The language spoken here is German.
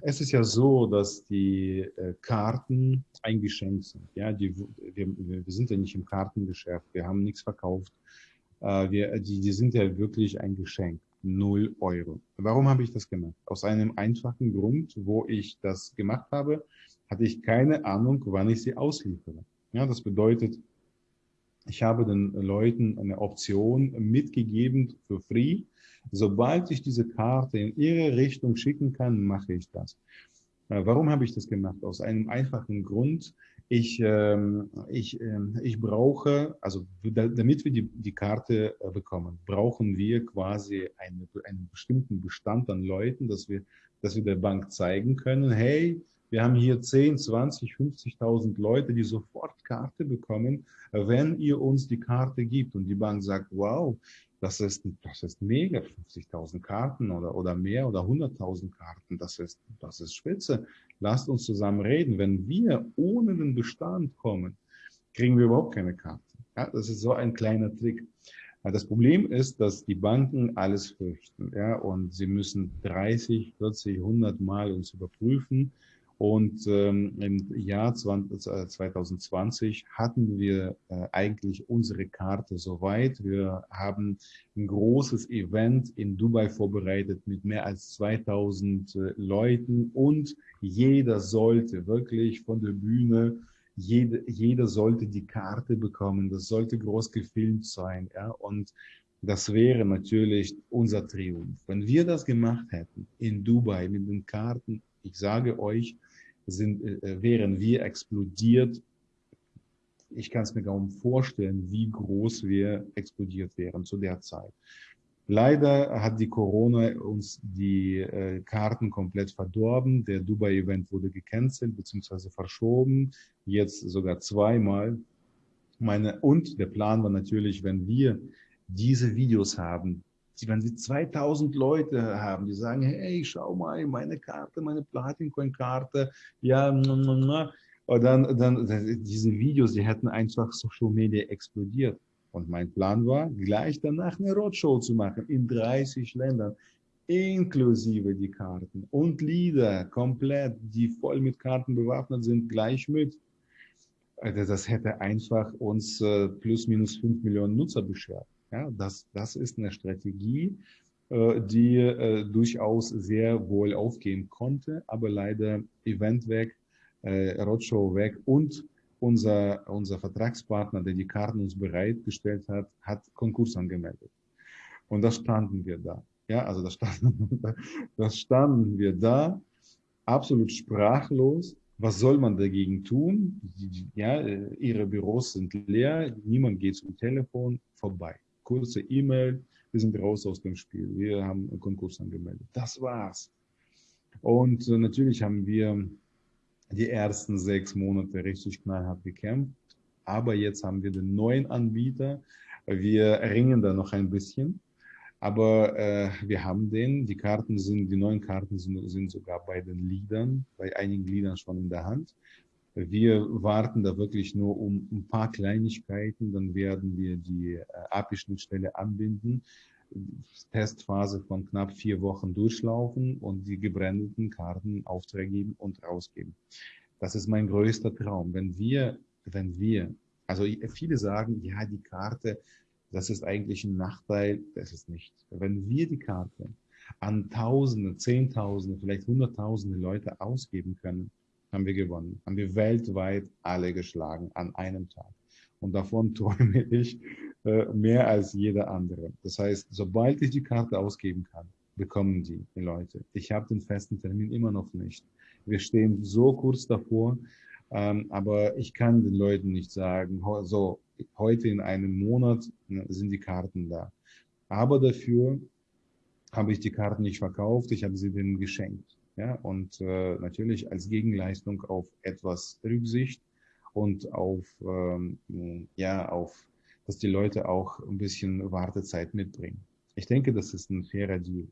Es ist ja so, dass die äh, Karten ein Geschenk sind. Ja, die, wir, wir sind ja nicht im Kartengeschäft, wir haben nichts verkauft. Äh, wir, die, die sind ja wirklich ein Geschenk. Null Euro. Warum habe ich das gemacht? Aus einem einfachen Grund, wo ich das gemacht habe, hatte ich keine Ahnung, wann ich sie ausliefere. Ja, das bedeutet, ich habe den Leuten eine Option mitgegeben für free. Sobald ich diese Karte in ihre Richtung schicken kann, mache ich das. Äh, warum habe ich das gemacht? Aus einem einfachen Grund. Ich, ähm, ich, äh, ich brauche, also da, damit wir die, die Karte äh, bekommen, brauchen wir quasi eine, einen bestimmten Bestand an Leuten, dass wir, dass wir der Bank zeigen können, hey, wir haben hier 10, 20, 50.000 Leute, die sofort Karte bekommen, wenn ihr uns die Karte gibt. Und die Bank sagt, wow, das ist, das ist mega, 50.000 Karten oder, oder mehr oder 100.000 Karten, das ist, das ist spitze. Lasst uns zusammen reden. Wenn wir ohne den Bestand kommen, kriegen wir überhaupt keine Karte. Ja, das ist so ein kleiner Trick. Das Problem ist, dass die Banken alles fürchten, ja, und sie müssen 30, 40, 100 Mal uns überprüfen, und ähm, im Jahr 20, 2020 äh, hatten wir äh, eigentlich unsere Karte soweit. Wir haben ein großes Event in Dubai vorbereitet mit mehr als 2000 äh, Leuten und jeder sollte wirklich von der Bühne jede, jeder sollte die Karte bekommen. Das sollte groß gefilmt sein. Ja? Und das wäre natürlich unser Triumph. Wenn wir das gemacht hätten in Dubai mit den Karten, ich sage euch, sind, äh, wären wir explodiert. Ich kann es mir kaum vorstellen, wie groß wir explodiert wären zu der Zeit. Leider hat die Corona uns die äh, Karten komplett verdorben. Der Dubai-Event wurde gecancelt bzw. verschoben, jetzt sogar zweimal. Meine, und der Plan war natürlich, wenn wir diese Videos haben, wenn sie 2000 Leute haben, die sagen, hey, schau mal, meine Karte, meine Platin-Coin-Karte, ja, und dann, dann, diese Videos, die hätten einfach Social Media explodiert. Und mein Plan war, gleich danach eine Roadshow zu machen in 30 Ländern, inklusive die Karten und Lieder komplett, die voll mit Karten bewaffnet sind, gleich mit. Also das hätte einfach uns äh, plus minus 5 Millionen Nutzer beschert. Ja, das, das ist eine Strategie, äh, die äh, durchaus sehr wohl aufgehen konnte, aber leider Event weg, äh, Roadshow weg und unser, unser Vertragspartner, der die Karten uns bereitgestellt hat, hat Konkurs angemeldet. Und da standen wir da. Ja, also da standen, da standen wir da, absolut sprachlos. Was soll man dagegen tun? Ja, ihre Büros sind leer, niemand geht zum Telefon, vorbei kurze E-Mail, wir sind raus aus dem Spiel, wir haben einen Konkurs angemeldet. Das war's. Und äh, natürlich haben wir die ersten sechs Monate richtig knallhart gekämpft, aber jetzt haben wir den neuen Anbieter. Wir ringen da noch ein bisschen, aber äh, wir haben den. Die Karten sind, die neuen Karten sind, sind sogar bei den Liedern, bei einigen Liedern schon in der Hand. Wir warten da wirklich nur um ein paar Kleinigkeiten, dann werden wir die äh, API-Schnittstelle anbinden, Testphase von knapp vier Wochen durchlaufen und die gebrandeten Karten geben und rausgeben. Das ist mein größter Traum. Wenn wir, wenn wir, also viele sagen, ja, die Karte, das ist eigentlich ein Nachteil, das ist nicht. Wenn wir die Karte an Tausende, Zehntausende, vielleicht Hunderttausende Leute ausgeben können, haben wir gewonnen. Haben wir weltweit alle geschlagen an einem Tag. Und davon träume ich äh, mehr als jeder andere. Das heißt, sobald ich die Karte ausgeben kann, bekommen die, die Leute. Ich habe den festen Termin immer noch nicht. Wir stehen so kurz davor, ähm, aber ich kann den Leuten nicht sagen, so, heute in einem Monat ne, sind die Karten da. Aber dafür habe ich die Karten nicht verkauft, ich habe sie denen geschenkt. Ja, und äh, natürlich als Gegenleistung auf etwas Rücksicht und auf, ähm, ja, auf, dass die Leute auch ein bisschen Wartezeit mitbringen. Ich denke, das ist ein fairer Deal.